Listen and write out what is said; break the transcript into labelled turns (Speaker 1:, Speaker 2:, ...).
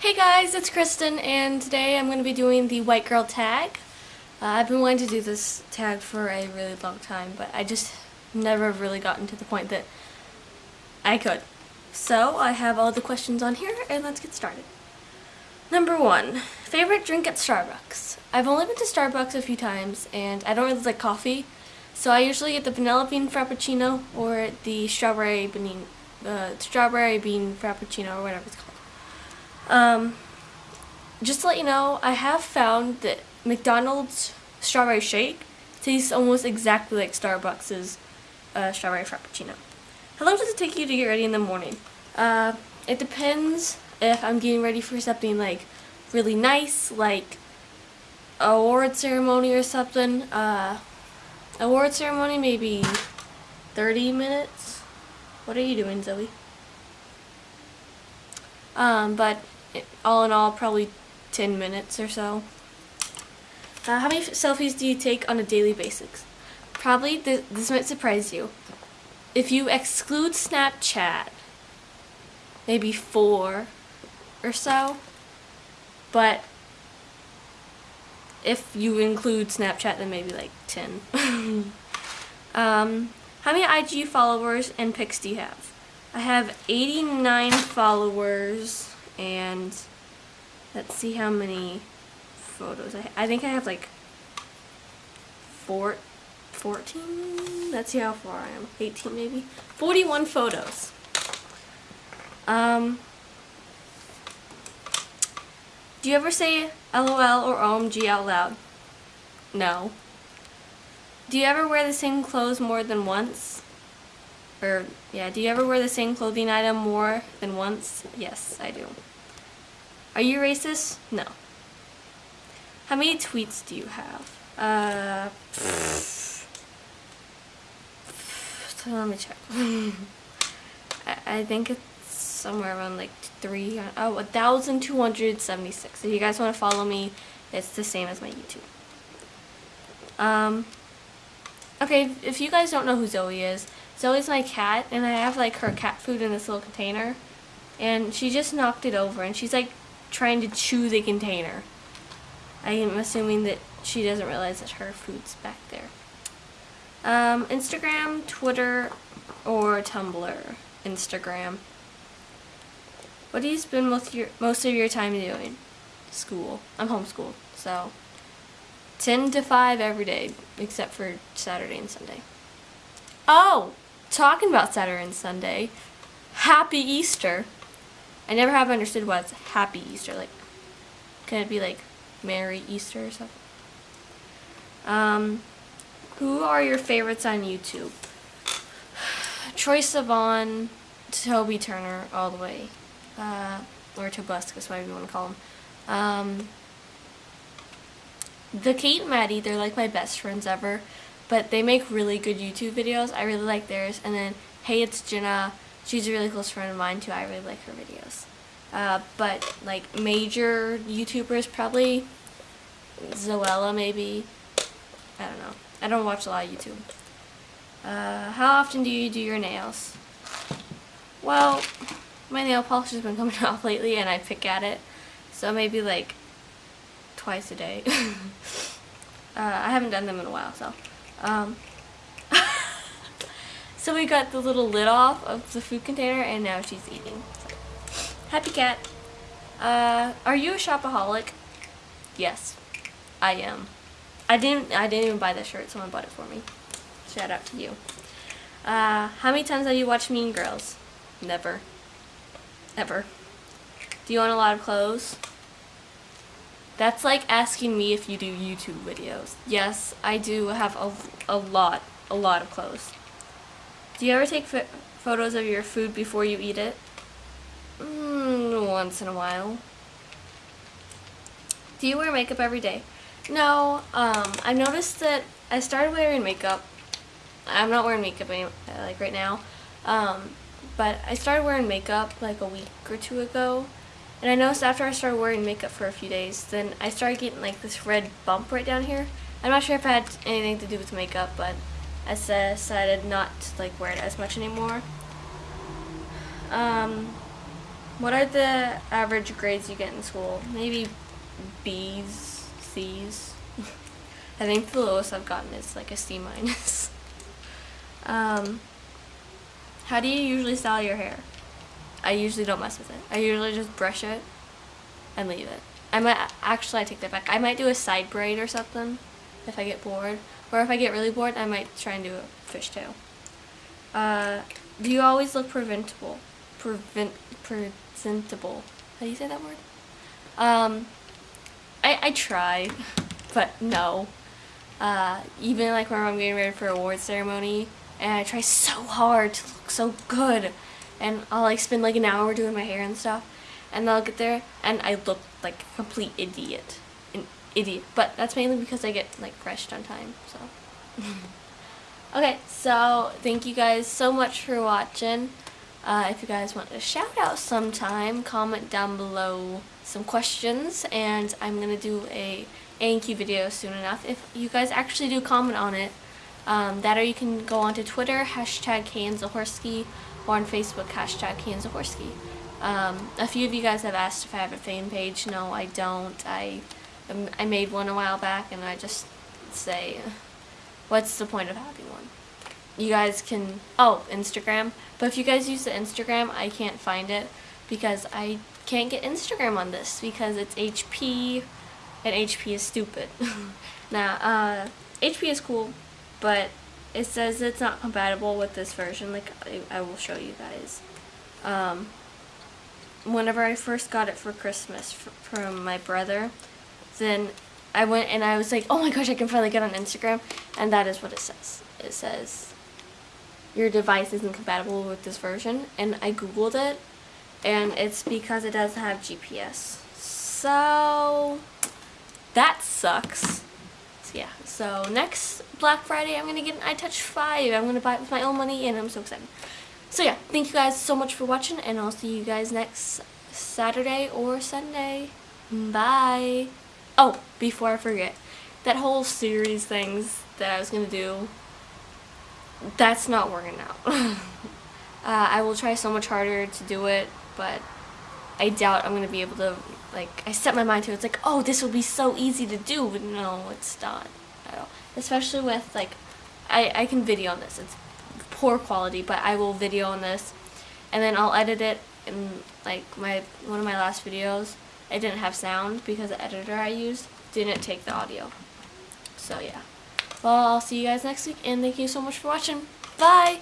Speaker 1: Hey guys, it's Kristen and today I'm going to be doing the white girl tag. Uh, I've been wanting to do this tag for a really long time, but I just never really gotten to the point that I could. So I have all the questions on here and let's get started. Number one, favorite drink at Starbucks. I've only been to Starbucks a few times and I don't really like coffee, so I usually get the vanilla bean frappuccino or the strawberry bean, uh, strawberry bean frappuccino or whatever it's called. Um, just to let you know, I have found that McDonald's strawberry shake tastes almost exactly like Starbucks' uh, strawberry frappuccino. How long does it take you to get ready in the morning? Uh, it depends if I'm getting ready for something like really nice, like award ceremony or something. Uh, award ceremony, maybe 30 minutes. What are you doing, Zoe? Um, but all in all, probably 10 minutes or so. Uh, how many selfies do you take on a daily basis? Probably, th this might surprise you. If you exclude Snapchat, maybe four or so. But if you include Snapchat, then maybe like 10. um, how many IG followers and pics do you have? I have 89 followers and let's see how many photos I, I think I have like four, 14 let's see how far I am. 18 maybe? 41 photos. Um do you ever say LOL or OMG out loud? No. Do you ever wear the same clothes more than once or yeah do you ever wear the same clothing item more than once yes I do are you racist? No. How many tweets do you have? Uh, let me check. I, I think it's somewhere around like three, oh, 1,276. If you guys want to follow me, it's the same as my YouTube. Um, okay, if you guys don't know who Zoe is, Zoe's my cat, and I have like her cat food in this little container, and she just knocked it over, and she's like trying to chew the container. I am assuming that she doesn't realize that her food's back there. Um, Instagram, Twitter, or Tumblr. Instagram. What do you spend most of your, most of your time doing? School. I'm homeschooled, so 10 to 5 every day, except for Saturday and Sunday. Oh, talking about Saturday and Sunday, Happy Easter. I never have understood what's Happy Easter. Like, can it be like Merry Easter or something? Um, who are your favorites on YouTube? Troye Sivan, Toby Turner, all the way. Uh, or Tobuscus, whatever you want to call him. Um, the Kate and Maddie, they're like my best friends ever. But they make really good YouTube videos. I really like theirs. And then, Hey, it's Jenna. She's a really close friend of mine too. I really like her videos. Uh, but like major YouTubers probably Zoella maybe. I don't know. I don't watch a lot of YouTube. Uh, how often do you do your nails? Well, my nail polish has been coming off lately and I pick at it. So maybe like twice a day. uh, I haven't done them in a while, so. Um, so we got the little lid off of the food container and now she's eating. Happy cat. Uh, are you a shopaholic? Yes, I am. I didn't. I didn't even buy the shirt. Someone bought it for me. Shout out to you. Uh, how many times have you watched Mean Girls? Never. Ever. Do you own a lot of clothes? That's like asking me if you do YouTube videos. Yes, I do have a, a lot, a lot of clothes. Do you ever take photos of your food before you eat it? Mm, once in a while. Do you wear makeup every day? No, um, I noticed that I started wearing makeup. I'm not wearing makeup any, like right now, um, but I started wearing makeup like a week or two ago. And I noticed after I started wearing makeup for a few days, then I started getting like this red bump right down here. I'm not sure if it had anything to do with makeup, but I decided not to like wear it as much anymore. Um, what are the average grades you get in school? Maybe B's, C's. I think the lowest I've gotten is like a C minus. um, how do you usually style your hair? I usually don't mess with it. I usually just brush it and leave it. I might actually I take that back. I might do a side braid or something if I get bored, or if I get really bored, I might try and do a fishtail. Uh, do you always look preventable? Prevent presentable. How do you say that word? Um, I I try, but no. Uh, even like when I'm getting ready for award ceremony, and I try so hard to look so good, and I'll like spend like an hour doing my hair and stuff, and I'll get there and I look like a complete idiot, an idiot. But that's mainly because I get like crushed on time. So. okay, so thank you guys so much for watching. Uh, if you guys want a shout out sometime, comment down below some questions, and I'm gonna do a A&Q video soon enough. If you guys actually do comment on it, um, that or you can go onto Twitter, hashtag KaneZahorski, or on Facebook, hashtag KaneZahorski. Um, a few of you guys have asked if I have a fan page. No, I don't. I, um, I made one a while back, and I just say, what's the point of having one? You guys can, oh, Instagram. But if you guys use the Instagram, I can't find it because I can't get Instagram on this because it's HP, and HP is stupid. now, uh, HP is cool, but it says it's not compatible with this version. Like, I, I will show you guys. Um, whenever I first got it for Christmas from my brother, then I went and I was like, oh my gosh, I can finally get on Instagram. And that is what it says. It says, your device isn't compatible with this version. And I Googled it, and it's because it doesn't have GPS. So, that sucks. So, yeah, so next Black Friday, I'm going to get an iTouch 5. I'm going to buy it with my own money, and I'm so excited. So yeah, thank you guys so much for watching, and I'll see you guys next Saturday or Sunday. Bye. Oh, before I forget, that whole series things that I was going to do, that's not working out. uh, I will try so much harder to do it, but I doubt I'm going to be able to, like, I set my mind to it. It's like, oh, this will be so easy to do, but no, it's not. Especially with, like, I, I can video on this. It's poor quality, but I will video on this, and then I'll edit it in like my one of my last videos. It didn't have sound because the editor I used didn't take the audio. So yeah. Well, I'll see you guys next week, and thank you so much for watching. Bye!